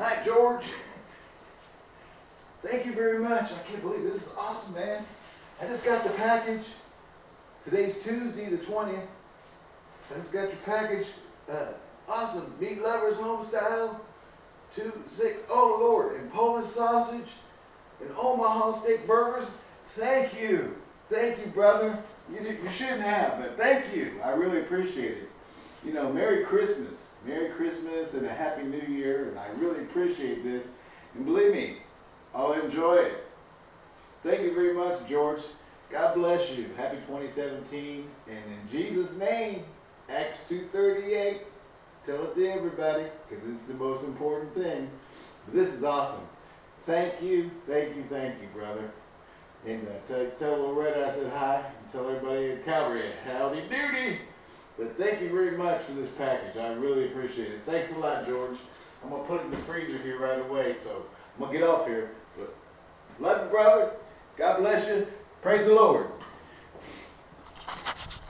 Hi, George. Thank you very much. I can't believe this is awesome, man. I just got the package. Today's Tuesday, the 20th. I just got your package. Uh, awesome. Meat lovers home style. Two, six, oh Lord. And Polish sausage. And Omaha steak burgers. Thank you. Thank you, brother. You, you shouldn't have, but thank you. I really appreciate it. You know, Merry Christmas. Merry Christmas and a Happy New Year. And I really appreciate this. And believe me, I'll enjoy it. Thank you very much, George. God bless you. Happy 2017. And in Jesus' name, Acts 2.38, tell it to everybody because it's the most important thing. But this is awesome. Thank you, thank you, thank you, brother. And uh, tell, Loretta I said hi. And tell everybody at Calvary, howdy doody. But thank you very much for this package. I really appreciate it. Thanks a lot, George. I'm going to put it in the freezer here right away, so I'm going to get off here. But love you, brother. God bless you. Praise the Lord.